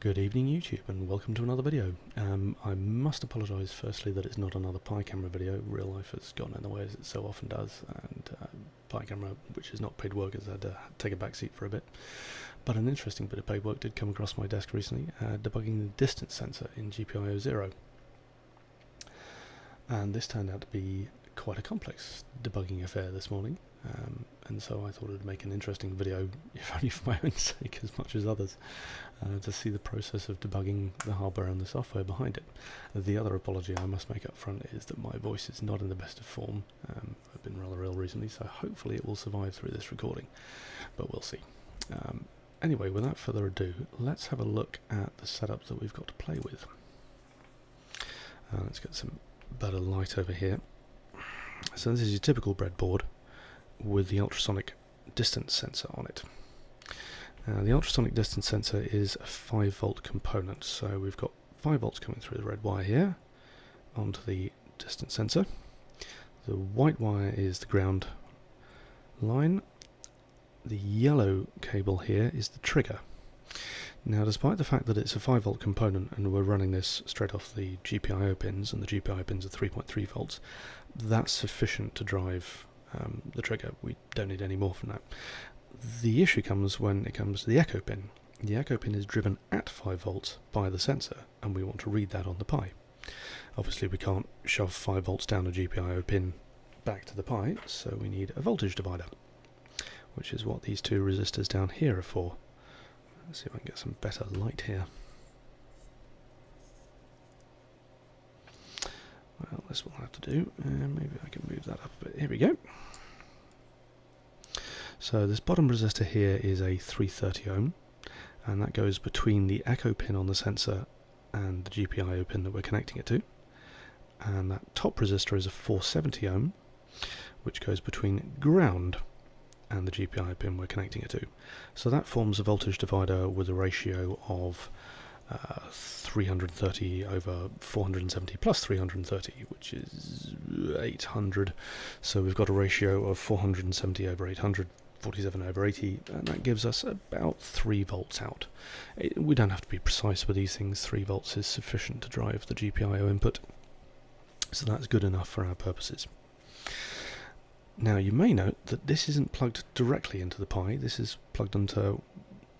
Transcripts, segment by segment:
Good evening YouTube and welcome to another video. Um, I must apologise firstly that it's not another Pi camera video. Real life has gone in the way as it so often does and uh, Pi camera, which is not paid work, has had to take a back seat for a bit. But an interesting bit of paid work did come across my desk recently, uh, debugging the distance sensor in GPIO Zero. And this turned out to be quite a complex debugging affair this morning. Um, and so I thought I'd make an interesting video, if only for my own sake as much as others, uh, to see the process of debugging the hardware and the software behind it. The other apology I must make up front is that my voice is not in the best of form. Um, I've been rather ill recently, so hopefully it will survive through this recording, but we'll see. Um, anyway, without further ado, let's have a look at the setup that we've got to play with. Uh, let's get some better light over here. So this is your typical breadboard with the ultrasonic distance sensor on it. The ultrasonic distance sensor is a 5 volt component, so we've got 5 volts coming through the red wire here onto the distance sensor. The white wire is the ground line. The yellow cable here is the trigger. Now despite the fact that it's a 5 volt component and we're running this straight off the GPIO pins and the GPIO pins are 3.3 volts, that's sufficient to drive um, the trigger. We don't need any more from that. The issue comes when it comes to the echo pin. The echo pin is driven at 5 volts by the sensor and we want to read that on the Pi. Obviously we can't shove 5 volts down a GPIO pin back to the Pi, so we need a voltage divider, which is what these two resistors down here are for. Let's see if I can get some better light here. This will have to do. Uh, maybe I can move that up a bit. Here we go. So this bottom resistor here is a 330 ohm, and that goes between the echo pin on the sensor and the GPIO pin that we're connecting it to. And that top resistor is a 470 ohm, which goes between ground and the GPIO pin we're connecting it to. So that forms a voltage divider with a ratio of uh, 330 over 470 plus 330, which is 800. So we've got a ratio of 470 over 800, 47 over 80, and that gives us about 3 volts out. It, we don't have to be precise with these things, 3 volts is sufficient to drive the GPIO input, so that's good enough for our purposes. Now you may note that this isn't plugged directly into the Pi, this is plugged into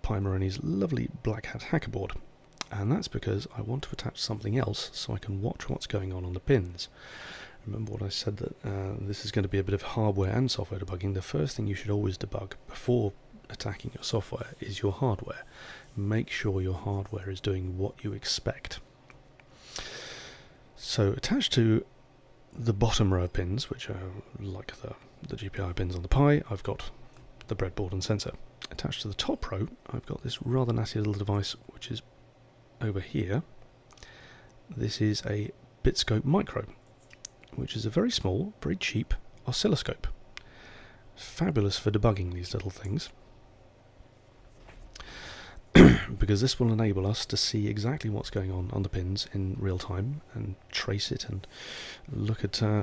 Pimoroni's lovely Black Hat hacker board and that's because I want to attach something else so I can watch what's going on on the pins. Remember what I said that uh, this is going to be a bit of hardware and software debugging. The first thing you should always debug before attacking your software is your hardware. Make sure your hardware is doing what you expect. So attached to the bottom row of pins, which are like the, the GPIO pins on the Pi, I've got the breadboard and sensor. Attached to the top row, I've got this rather nasty little device which is over here, this is a BitScope Micro, which is a very small, very cheap oscilloscope. Fabulous for debugging these little things. because this will enable us to see exactly what's going on on the pins in real time and trace it and look at uh,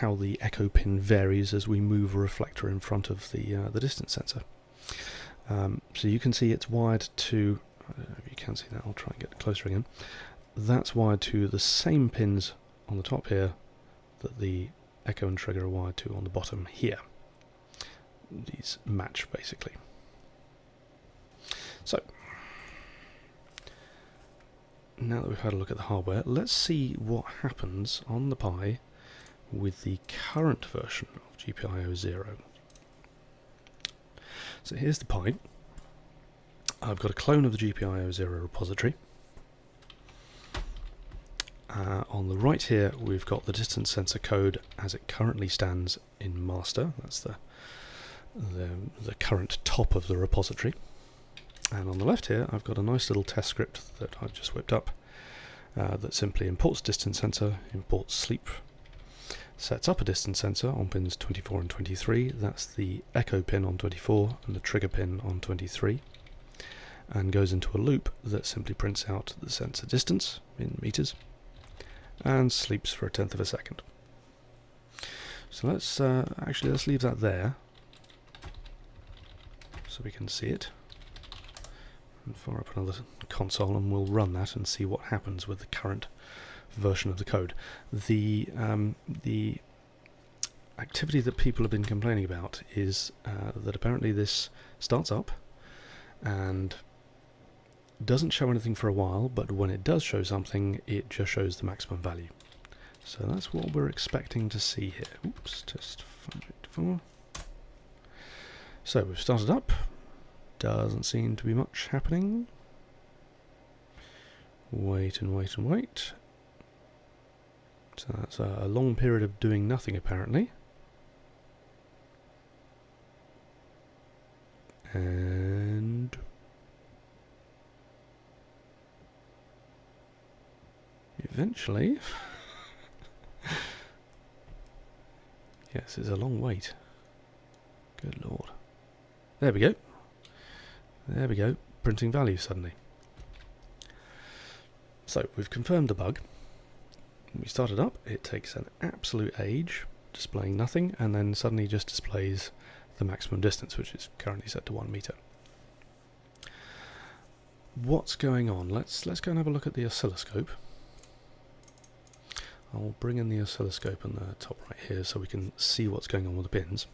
how the echo pin varies as we move a reflector in front of the uh, the distance sensor. Um, so you can see it's wired to Don't know if you can see that, I'll try and get closer again. That's wired to the same pins on the top here that the echo and trigger are wired to on the bottom here. These match basically. So, now that we've had a look at the hardware, let's see what happens on the Pi with the current version of GPIO Zero. So here's the Pi. I've got a clone of the GPIO Zero repository. Uh, on the right here we've got the distance sensor code as it currently stands in master. That's the, the, the current top of the repository. And on the left here I've got a nice little test script that I've just whipped up uh, that simply imports distance sensor, imports sleep, sets up a distance sensor on pins 24 and 23. That's the echo pin on 24 and the trigger pin on 23 and goes into a loop that simply prints out the sensor distance in meters and sleeps for a tenth of a second. So let's uh, actually let's leave that there so we can see it. and fire up another console and we'll run that and see what happens with the current version of the code. The um, the activity that people have been complaining about is uh, that apparently this starts up and doesn't show anything for a while, but when it does show something, it just shows the maximum value. So that's what we're expecting to see here. Oops, test 584. So we've started up. Doesn't seem to be much happening. Wait and wait and wait. So that's a long period of doing nothing apparently. And eventually yes, it's a long wait. Good lord. There we go. There we go. Printing value suddenly. So we've confirmed the bug. we start it up, it takes an absolute age, displaying nothing, and then suddenly just displays the maximum distance, which is currently set to one meter. What's going on? Let's let's go and have a look at the oscilloscope. I'll bring in the oscilloscope on the top right here so we can see what's going on with the pins.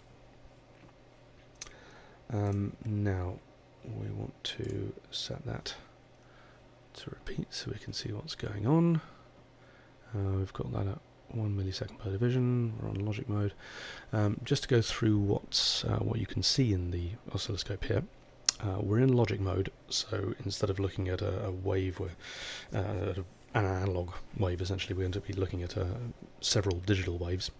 Um, now we want to set that to repeat so we can see what's going on. Uh, we've got that at 1 millisecond per division, we're on logic mode. Um, just to go through what's, uh, what you can see in the oscilloscope here, uh, we're in logic mode, so instead of looking at a, a wave, where, uh, an analog wave essentially, we're going to be looking at uh, several digital waves.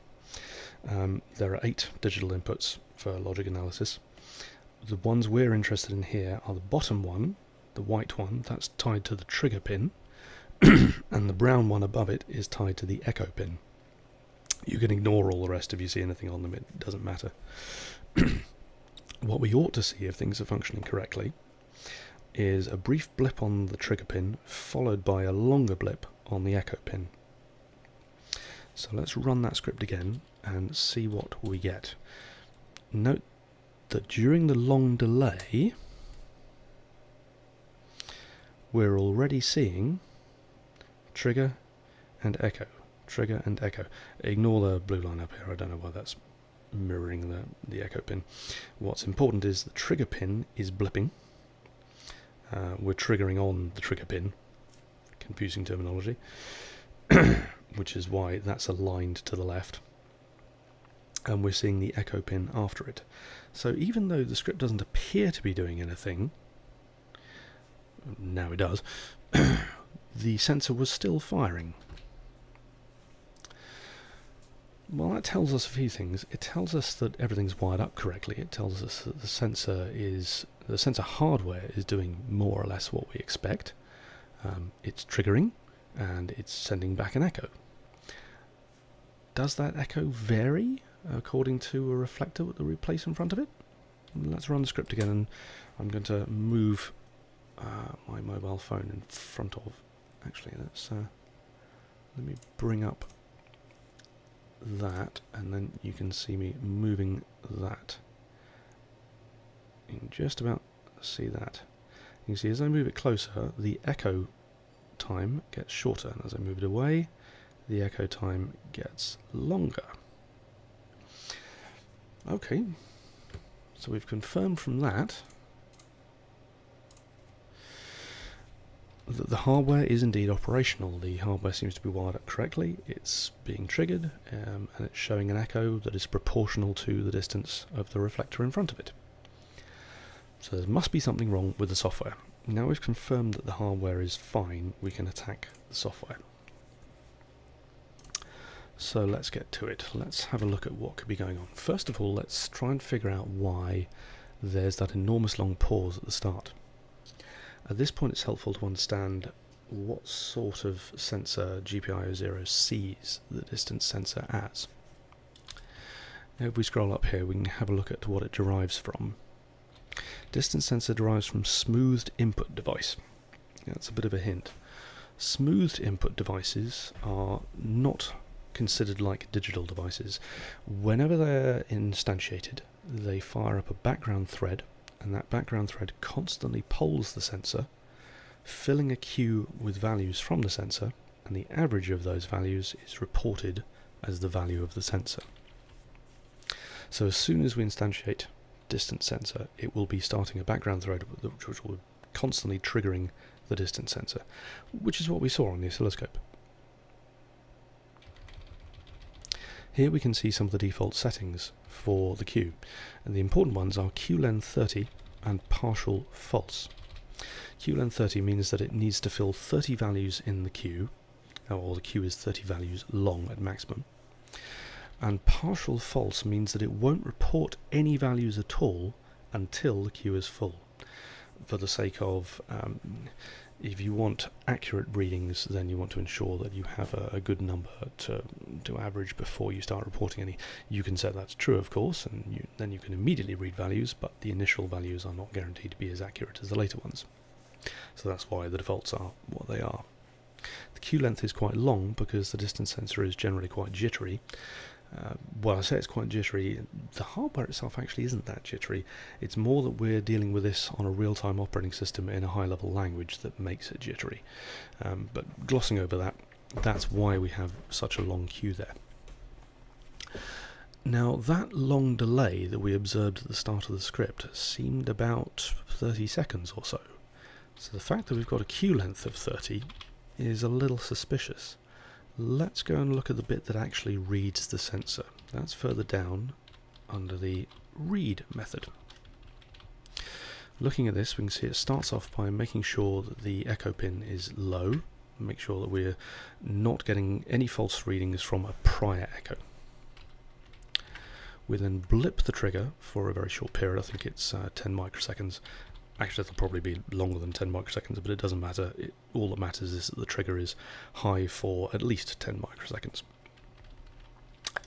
Um, there are eight digital inputs for logic analysis. The ones we're interested in here are the bottom one, the white one, that's tied to the trigger pin, and the brown one above it is tied to the echo pin. You can ignore all the rest if you see anything on them, it doesn't matter. what we ought to see if things are functioning correctly is a brief blip on the trigger pin followed by a longer blip on the echo pin. So let's run that script again and see what we get. Note that during the long delay we're already seeing trigger and echo, trigger and echo. Ignore the blue line up here, I don't know why that's mirroring the, the echo pin. What's important is the trigger pin is blipping. Uh, we're triggering on the trigger pin, confusing terminology, which is why that's aligned to the left. And we're seeing the echo pin after it. So even though the script doesn't appear to be doing anything, now it does, the sensor was still firing. Well, that tells us a few things. It tells us that everything's wired up correctly. It tells us that the sensor is the sensor hardware is doing more or less what we expect. Um, it's triggering and it's sending back an echo. Does that echo vary according to a reflector that we place in front of it? Let's run the script again and I'm going to move uh, my mobile phone in front of actually let's uh, let me bring up that and then you can see me moving that. You can just about see that. You can see as I move it closer the echo time gets shorter and as I move it away the echo time gets longer. Okay so we've confirmed from that the, the hardware is indeed operational. The hardware seems to be wired up correctly. It's being triggered um, and it's showing an echo that is proportional to the distance of the reflector in front of it. So there must be something wrong with the software. Now we've confirmed that the hardware is fine, we can attack the software. So let's get to it. Let's have a look at what could be going on. First of all, let's try and figure out why there's that enormous long pause at the start. At this point it's helpful to understand what sort of sensor GPIO Zero sees the distance sensor as. If we scroll up here we can have a look at what it derives from. Distance sensor derives from smoothed input device. That's a bit of a hint. Smoothed input devices are not considered like digital devices. Whenever they're instantiated, they fire up a background thread and that background thread constantly polls the sensor, filling a queue with values from the sensor, and the average of those values is reported as the value of the sensor. So as soon as we instantiate distance sensor, it will be starting a background thread which will be constantly triggering the distance sensor, which is what we saw on the oscilloscope. Here we can see some of the default settings for the queue, and the important ones are qlen 30 and partial false. qlen 30 means that it needs to fill 30 values in the queue, or the queue is 30 values long at maximum. And partial false means that it won't report any values at all until the queue is full. For the sake of um, if you want accurate readings, then you want to ensure that you have a, a, good number to, to average before you start reporting any. You can set that to true, of course, and you, then you can immediately read values, but the initial values are not guaranteed to be as accurate as the later ones. So that's why the defaults are what they are. The queue length is quite long because the distance sensor is generally quite jittery, uh, well, I say it's quite jittery. The hardware itself actually isn't that jittery. It's more that we're dealing with this on a real-time operating system in a high-level language that makes it jittery. Um, but glossing over that, that's why we have such a long queue there. Now, that long delay that we observed at the start of the script seemed about 30 seconds or so. So the fact that we've got a queue length of 30 is a little suspicious. Let's go and look at the bit that actually reads the sensor. That's further down under the read method. Looking at this, we can see it starts off by making sure that the echo pin is low, make sure that we're not getting any false readings from a prior echo. We then blip the trigger for a very short period, I think it's uh, 10 microseconds, actually it'll probably be longer than 10 microseconds, but it doesn't matter. It, all that matters is that the trigger is high for at least 10 microseconds.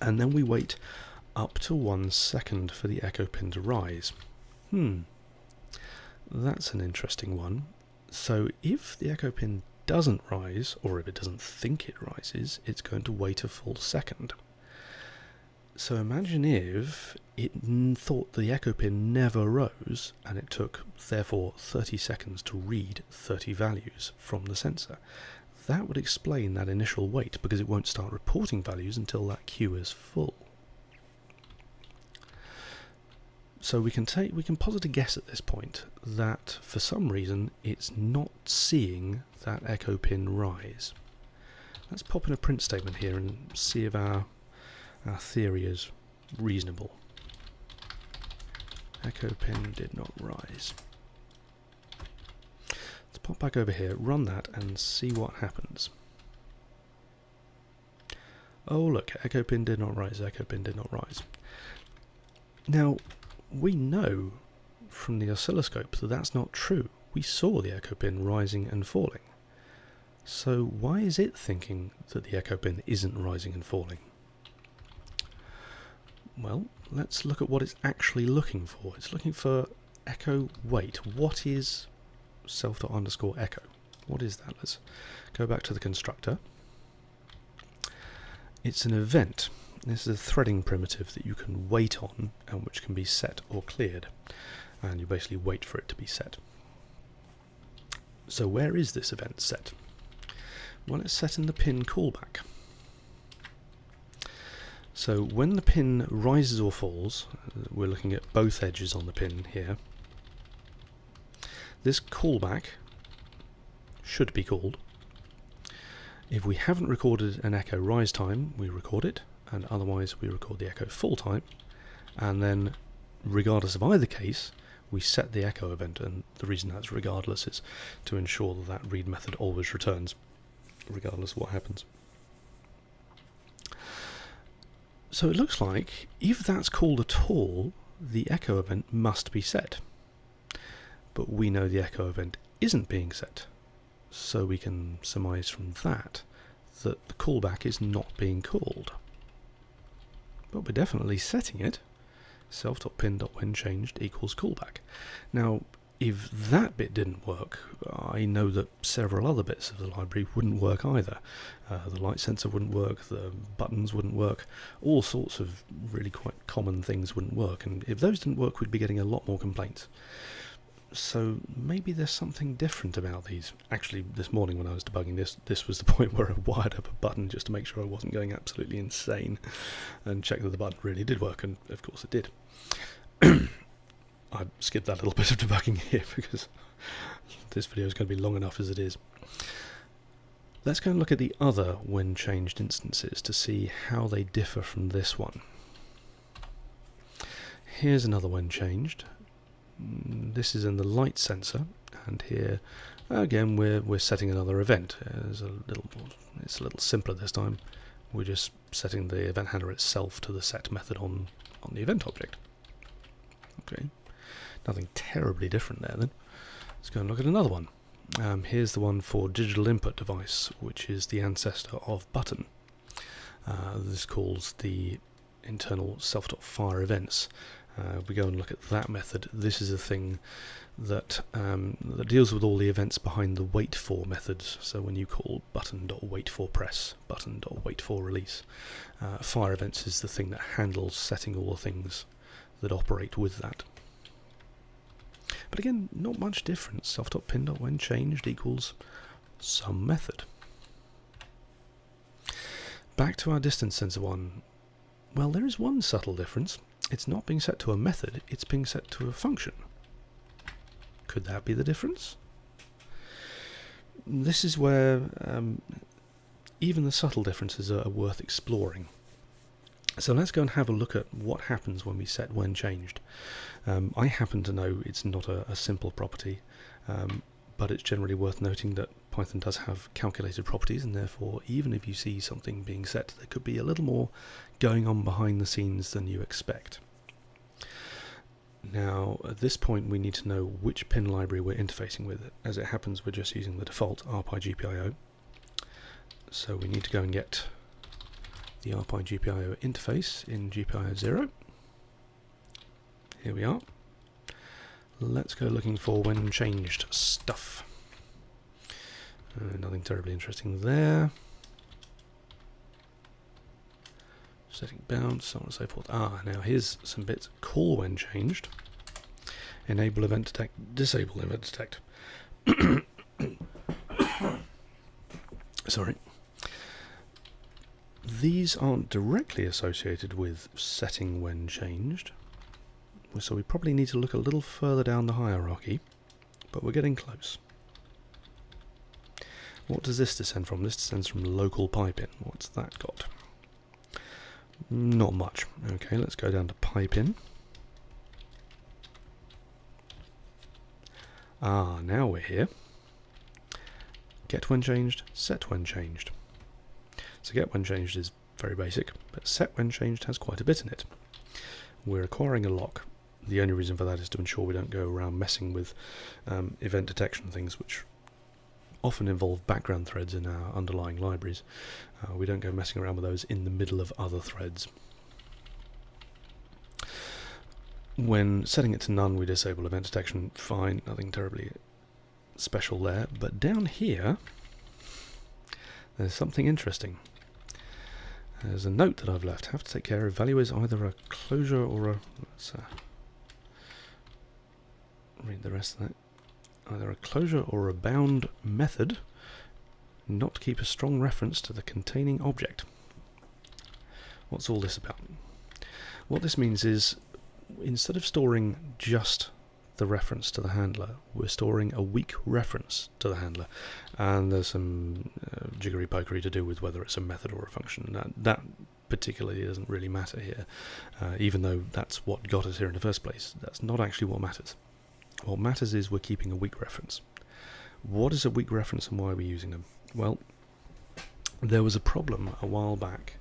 And then we wait up to one second for the echo pin to rise. Hmm, that's an interesting one. So if the echo pin doesn't rise, or if it doesn't think it rises, it's going to wait a full second. So imagine if it thought the echo pin never rose and it took therefore 30 seconds to read 30 values from the sensor. That would explain that initial wait because it won't start reporting values until that queue is full. So we can take we can posit a guess at this point that for some reason it's not seeing that echo pin rise. Let's pop in a print statement here and see if our our theory is reasonable. Echo pin did not rise. Let's pop back over here, run that and see what happens. Oh look, echo pin did not rise, echo pin did not rise. Now, we know from the oscilloscope that that's not true. We saw the echo pin rising and falling. So why is it thinking that the echo pin isn't rising and falling? Well, let's look at what it's actually looking for. It's looking for echo wait. What is self dot underscore echo? What is that? Let's go back to the constructor. It's an event. This is a threading primitive that you can wait on and which can be set or cleared. And you basically wait for it to be set. So where is this event set? Well, it's set in the pin callback. So when the pin rises or falls, we're looking at both edges on the pin here, this callback should be called. If we haven't recorded an echo rise time, we record it, and otherwise we record the echo fall time, and then regardless of either case, we set the echo event, and the reason that's regardless is to ensure that that read method always returns, regardless of what happens. So it looks like if that's called at all, the echo event must be set. But we know the echo event isn't being set. So we can surmise from that that the callback is not being called. But we're definitely setting it. Self.pin.when changed equals callback. Now, if that bit didn't work, I know that several other bits of the library wouldn't work either. Uh, the light sensor wouldn't work, the buttons wouldn't work, all sorts of really quite common things wouldn't work, and if those didn't work, we'd be getting a lot more complaints. So maybe there's something different about these. Actually, this morning when I was debugging this, this was the point where I wired up a button just to make sure I wasn't going absolutely insane and check that the button really did work, and of course it did. I skipped that little bit of debugging here because this video is going to be long enough as it is. Let's go and look at the other when changed instances to see how they differ from this one. Here's another when changed. Mm, this is in the light sensor, and here again we're we're setting another event. It's a little it's a little simpler this time. We're just setting the event handler itself to the set method on on the event object. Okay. Nothing terribly different there then. Let's go and look at another one. Um, here's the one for digital input device, which is the ancestor of button. Uh, this calls the internal self.fire events. Uh, if we go and look at that method, this is a thing that, um, that deals with all the events behind the wait for methods. So when you call button.wait for press, button.wait for release, uh, fire events is the thing that handles setting all the things that operate with that. But again, not much difference. Self.pin when changed equals some method. Back to our distance sensor one. Well, there is one subtle difference. It's not being set to a method, it's being set to a function. Could that be the difference? This is where um, even the subtle differences are worth exploring. So let's go and have a look at what happens when we set when changed. Um, I happen to know it's not a, a simple property, um, but it's generally worth noting that Python does have calculated properties, and therefore, even if you see something being set, there could be a little more going on behind the scenes than you expect. Now, at this point, we need to know which pin library we're interfacing with. As it happens, we're just using the default RPi.GPIO. So we need to go and get the RPi.GPIO interface in GPIO Zero. Here we are. Let's go looking for when changed stuff. Uh, nothing terribly interesting there. Setting bounds, so on and so forth. Ah, now here's some bits. Call when changed. Enable event detect, disable event detect. Sorry. These aren't directly associated with setting when changed, so we probably need to look a little further down the hierarchy, but we're getting close. What does this descend from? This descends from LocalPiPin. What's that got? Not much. Okay, let's go down to PiPin. Ah, now we're here. Get when changed, set when changed. So get when changed is very basic, but set when changed has quite a bit in it. We're acquiring a lock. The only reason for that is to ensure we don't go around messing with um, event detection things, which often involve background threads in our underlying libraries. Uh, we don't go messing around with those in the middle of other threads. When setting it to none, we disable event detection. Fine, nothing terribly special there. But down here, there's something interesting. There's a note that I've left. Have to take care of. Value is either a closure or a... Let's uh, read the rest of that. Either a closure or a bound method not keep a strong reference to the containing object. What's all this about? What this means is instead of storing just the reference to the handler. We're storing a weak reference to the handler, and there's some uh, jiggery pokery to do with whether it's a method or a function. That, that particularly doesn't really matter here, uh, even though that's what got us here in the first place. That's not actually what matters. What matters is we're keeping a weak reference. What is a weak reference and why are we using them? Well, there was a problem a while back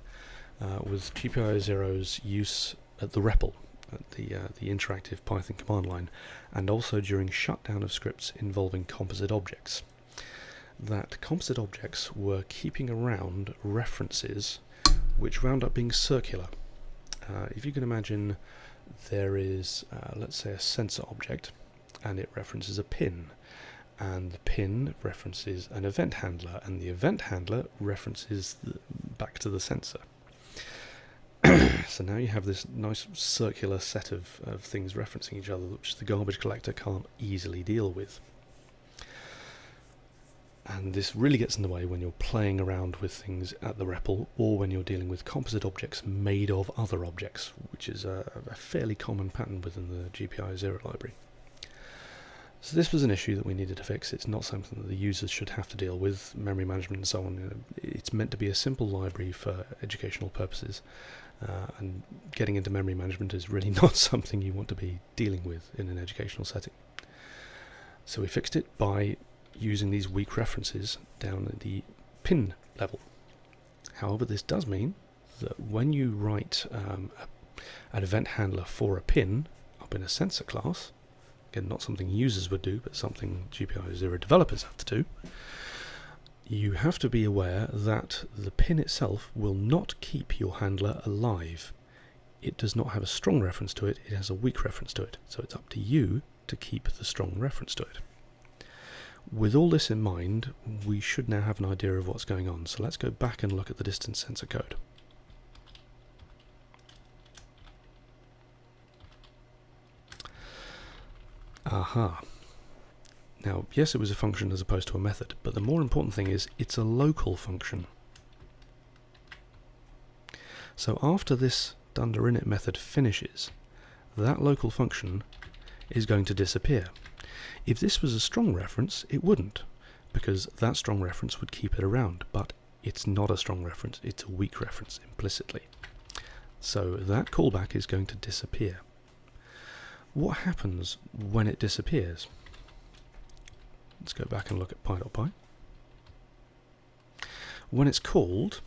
uh, with GPIO Zero's use at the REPL at the, uh, the interactive Python command line, and also during shutdown of scripts involving composite objects. That composite objects were keeping around references which wound up being circular. Uh, if you can imagine there is, uh, let's say, a sensor object, and it references a pin. And the pin references an event handler, and the event handler references the, back to the sensor. so now you have this nice circular set of, of things referencing each other, which the garbage collector can't easily deal with. And this really gets in the way when you're playing around with things at the REPL or when you're dealing with composite objects made of other objects, which is a, a fairly common pattern within the GPIO Zero library. So this was an issue that we needed to fix. It's not something that the users should have to deal with, memory management and so on. It's meant to be a simple library for educational purposes, uh, and getting into memory management is really not something you want to be dealing with in an educational setting. So we fixed it by using these weak references down at the pin level. However, this does mean that when you write um, a, an event handler for a pin up in a sensor class, again, not something users would do, but something GPIO Zero developers have to do, you have to be aware that the pin itself will not keep your handler alive. It does not have a strong reference to it, it has a weak reference to it. So it's up to you to keep the strong reference to it. With all this in mind, we should now have an idea of what's going on. So let's go back and look at the distance sensor code. Aha. Now, yes, it was a function as opposed to a method, but the more important thing is it's a local function. So after this dunder init method finishes, that local function is going to disappear. If this was a strong reference, it wouldn't, because that strong reference would keep it around, but it's not a strong reference, it's a weak reference implicitly. So that callback is going to disappear. What happens when it disappears? Let's go back and look at pi.py. When it's called,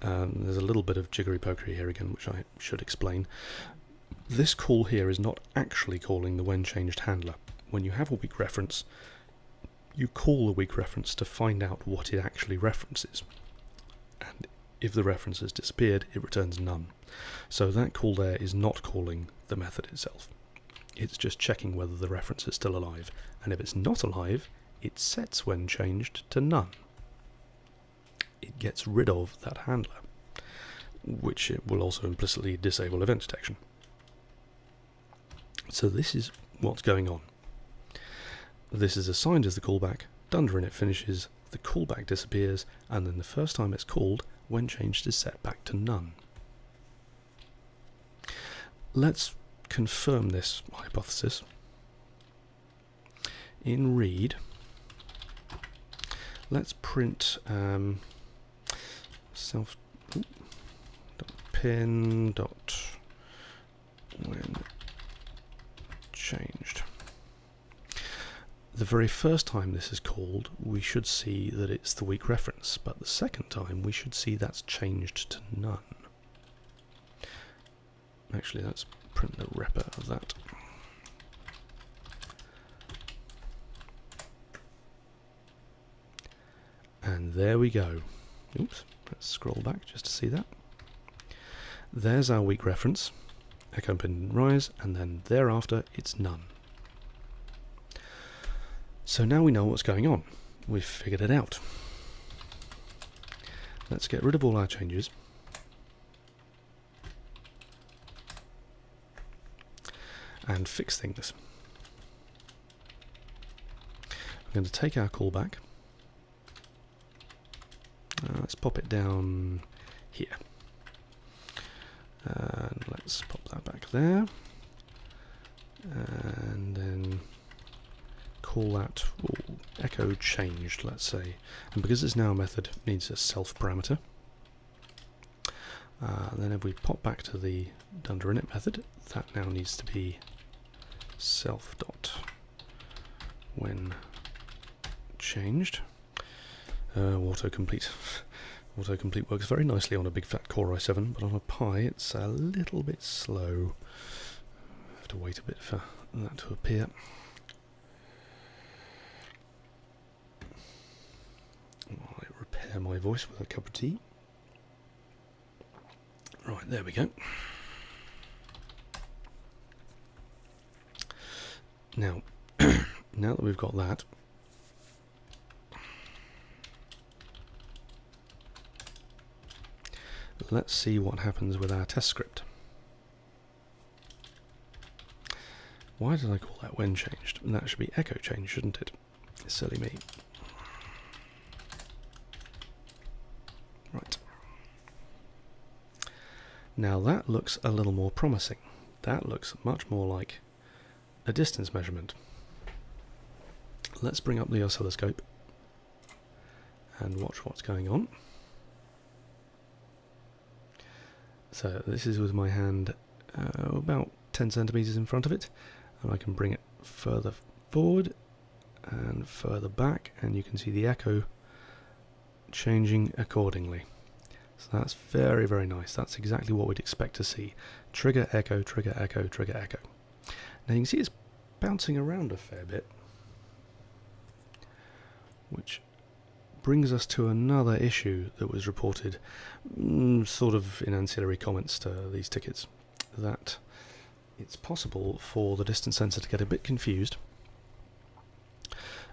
um, there's a little bit of jiggery pokery here again, which I should explain. This call here is not actually calling the when changed handler when you have a weak reference, you call the weak reference to find out what it actually references. And if the reference has disappeared, it returns none. So that call there is not calling the method itself. It's just checking whether the reference is still alive. And if it's not alive, it sets when changed to none. It gets rid of that handler, which it will also implicitly disable event detection. So this is what's going on. This is assigned as the callback, dunder init finishes, the callback disappears, and then the first time it's called, when changed is set back to none. Let's confirm this hypothesis. In read, let's print um, self pin dot when changed the very first time this is called, we should see that it's the weak reference, but the second time we should see that's changed to none. Actually, let's print the repr of that. And there we go. Oops, let's scroll back just to see that. There's our weak reference, echo pin rise, and then thereafter it's none. So now we know what's going on. We've figured it out. Let's get rid of all our changes. And fix things. I'm going to take our callback. Uh, let's pop it down here. And let's pop that back there. Call that echo changed, let's say. And because it's now a method, it needs a self parameter. Uh, then if we pop back to the dunder init method, that now needs to be self dot when changed. Uh, autocomplete. autocomplete works very nicely on a big fat Core i7, but on a Pi it's a little bit slow. Have to wait a bit for that to appear. My voice with a cup of tea. Right, there we go. Now, now that we've got that, let's see what happens with our test script. Why did I call that when changed? That should be echo change, shouldn't it? Silly me. Right. Now that looks a little more promising. That looks much more like a distance measurement. Let's bring up the oscilloscope and watch what's going on. So this is with my hand uh, about 10 centimeters in front of it and I can bring it further forward and further back and you can see the echo changing accordingly. So that's very very nice. That's exactly what we'd expect to see. Trigger echo, trigger echo, trigger echo. Now you can see it's bouncing around a fair bit which brings us to another issue that was reported mm, sort of in ancillary comments to these tickets that it's possible for the distance sensor to get a bit confused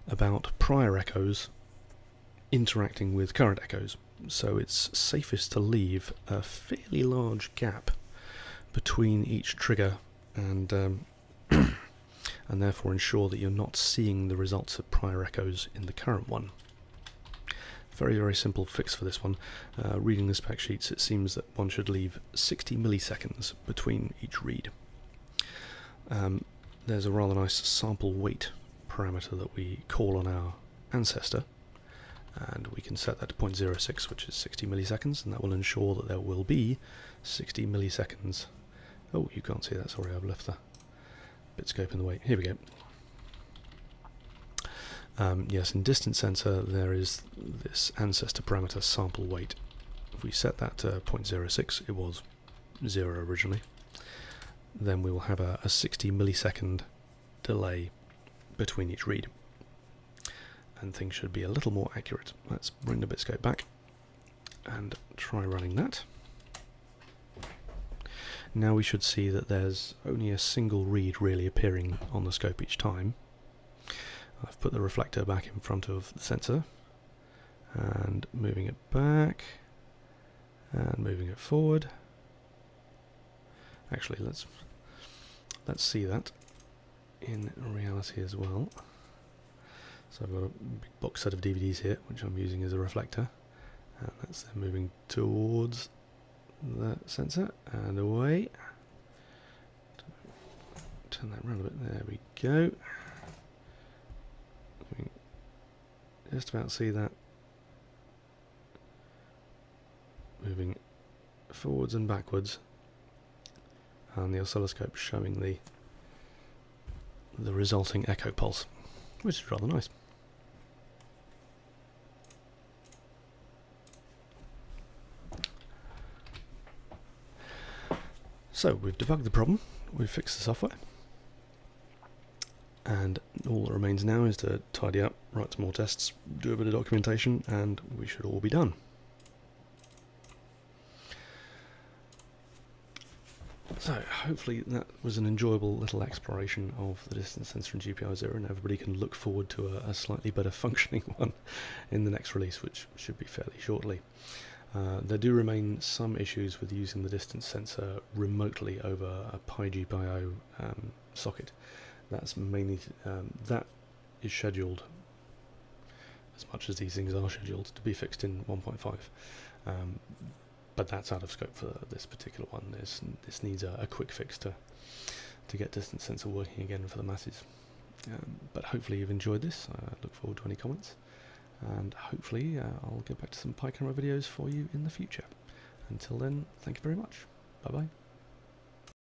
about prior echoes interacting with current echoes so it's safest to leave a fairly large gap between each trigger and um, and therefore ensure that you're not seeing the results of prior echoes in the current one. Very, very simple fix for this one. Uh, reading the spec sheets, it seems that one should leave 60 milliseconds between each read. Um, there's a rather nice sample wait parameter that we call on our ancestor, and we can set that to 0.06, which is 60 milliseconds, and that will ensure that there will be 60 milliseconds. Oh, you can't see that, sorry, I've left the BitScope in the way. Here we go. Um, yes, in distance sensor there is this ancestor parameter sample wait. If we set that to 0.06, it was 0 originally, then we will have a, a 60 millisecond delay between each read. And things should be a little more accurate. Let's bring the BitScope back and try running that. Now we should see that there's only a single read really appearing on the scope each time. I've put the reflector back in front of the sensor and moving it back and moving it forward. Actually, let's let's see that in reality as well. So I've got a big box set of DVDs here, which I'm using as a reflector, and that's then moving towards the sensor and away. Turn that around a bit. There we go. just about see that moving forwards and backwards and the oscilloscope showing the the resulting echo pulse which is rather nice. So we've debugged the problem, we've fixed the software and all that remains now is to tidy up, write some more tests, do a bit of documentation, and we should all be done. So, hopefully that was an enjoyable little exploration of the distance sensor in GPIO Zero and everybody can look forward to a, a, slightly better functioning one in the next release, which should be fairly shortly. Uh, there do remain some issues with using the distance sensor remotely over a PiGPIO um, socket. That's mainly um, that is scheduled as much as these things are scheduled to be fixed in 1.5 um, but that's out of scope for this particular one. This this needs a, a, quick fix to to get distance sensor working again for the masses. Um, but hopefully you've enjoyed this. I look forward to any comments and hopefully uh, I'll get back to some Pi camera videos for you in the future. Until then thank you very much. Bye bye